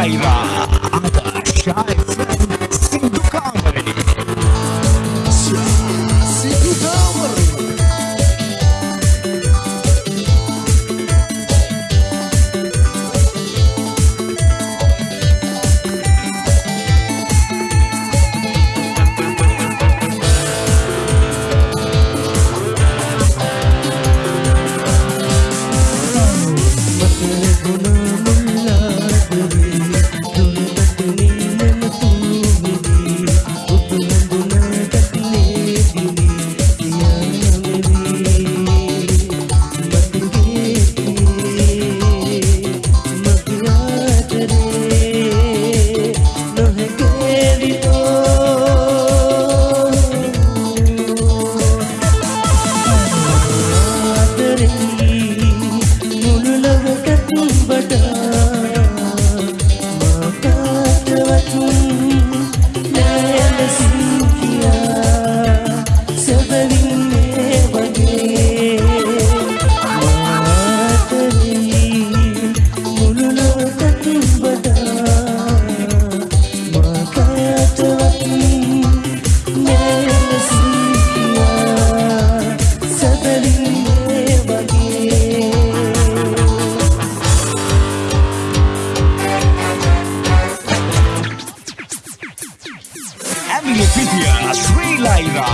Driver لا يمسني Letitia, Sri Laira,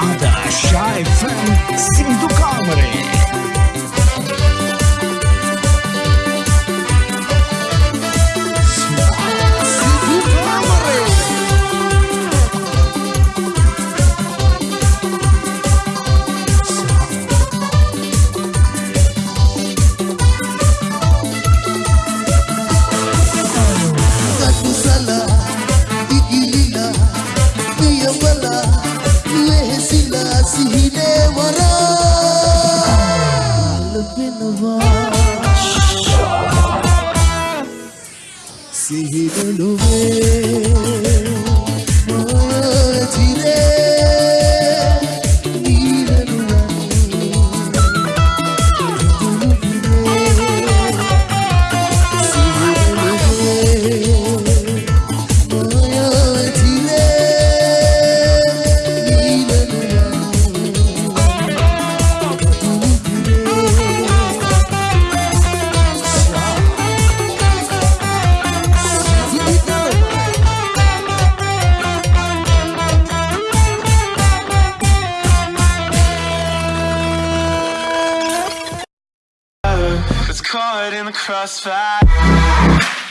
Ada, Shai, Frank, Sindhu Kamare. виноват Сиги любви caught in the crossfire